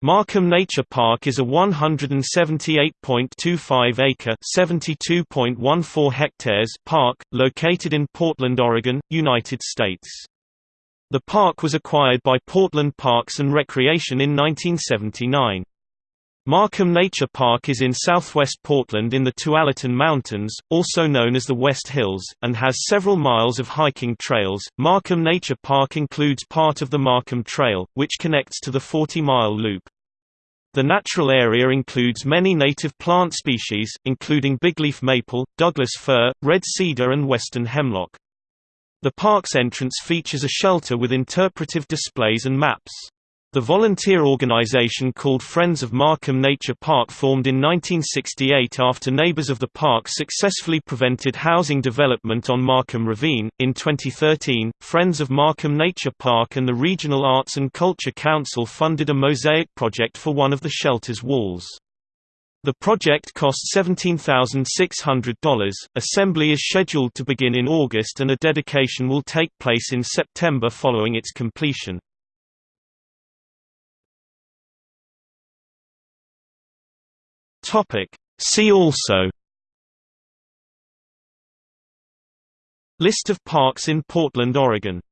Marquam Nature Park is a 178.25-acre (72.14 hectares) park, located in Portland, Oregon, United States. The park was acquired by Portland Parks and Recreation in 1979. Marquam Nature Park is in southwest Portland in the Tualatin Mountains, also known as the West Hills, and has several miles of hiking trails. Marquam Nature Park includes part of the Marquam Trail, which connects to the 40-mile loop. The natural area includes many native plant species, including bigleaf maple, Douglas fir, red cedar and western hemlock. The park's entrance features a shelter with interpretive displays and maps. The volunteer organization called Friends of Marquam Nature Park formed in 1968 after neighbors of the park successfully prevented housing development on Marquam Ravine. In 2013, Friends of Marquam Nature Park and the Regional Arts and Culture Council funded a mosaic project for one of the shelter's walls. The project cost $17,600. Assembly is scheduled to begin in August and a dedication will take place in September following its completion. Topic. See also List of parks in Portland, Oregon